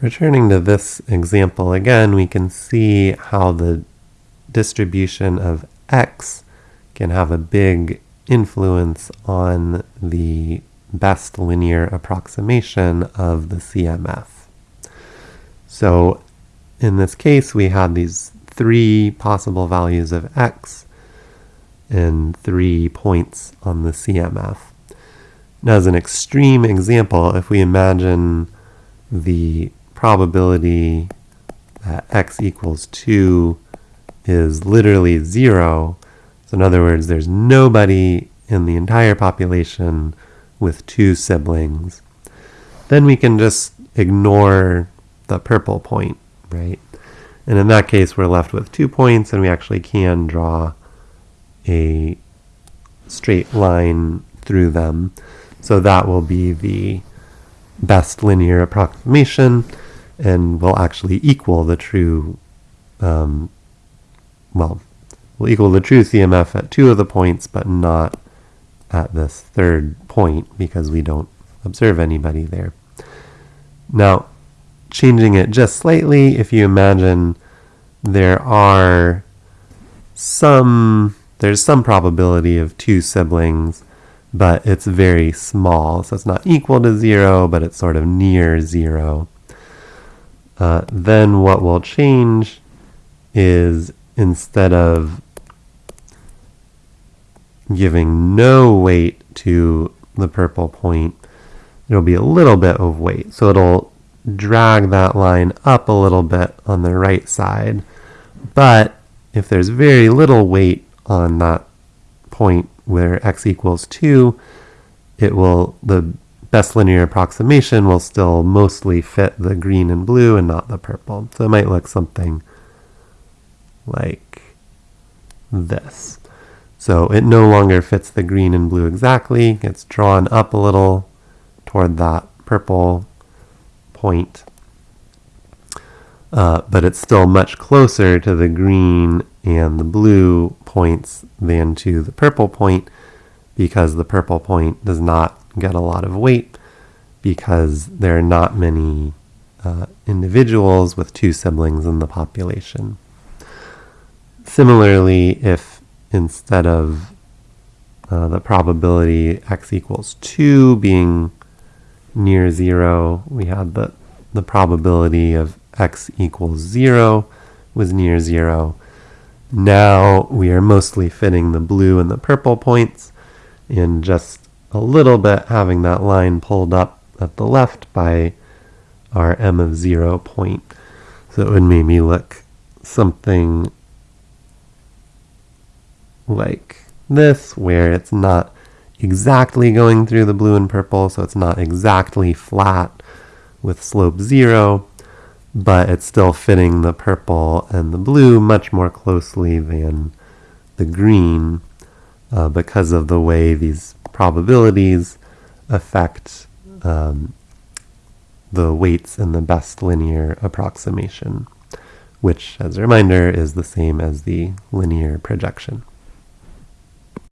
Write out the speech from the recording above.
Returning to this example again, we can see how the distribution of x can have a big influence on the best linear approximation of the CMF. So in this case, we had these three possible values of x and three points on the CMF. Now, as an extreme example, if we imagine the probability that x equals 2 is literally 0, so in other words, there's nobody in the entire population with two siblings, then we can just ignore the purple point, right? And in that case, we're left with two points, and we actually can draw a straight line through them. So that will be the best linear approximation and will actually equal the true, um, well, will equal the true CMF at two of the points, but not at this third point because we don't observe anybody there. Now, changing it just slightly, if you imagine there are some, there's some probability of two siblings, but it's very small. So it's not equal to zero, but it's sort of near zero. Uh, then what will change is instead of giving no weight to the purple point, it'll be a little bit of weight. So it'll drag that line up a little bit on the right side. But if there's very little weight on that point where x equals 2, it will, the best linear approximation will still mostly fit the green and blue and not the purple. So it might look something like this. So it no longer fits the green and blue exactly. It's drawn up a little toward that purple point. Uh, but it's still much closer to the green and the blue points than to the purple point because the purple point does not get a lot of weight because there are not many uh, individuals with two siblings in the population. Similarly, if instead of uh, the probability x equals 2 being near 0, we had the, the probability of x equals 0 was near 0. Now we are mostly fitting the blue and the purple points and just a little bit having that line pulled up at the left by our m of 0 point. So it would make me look something like this, where it's not exactly going through the blue and purple, so it's not exactly flat with slope 0, but it's still fitting the purple and the blue much more closely than the green uh, because of the way these probabilities affect um, the weights in the best linear approximation, which, as a reminder, is the same as the linear projection.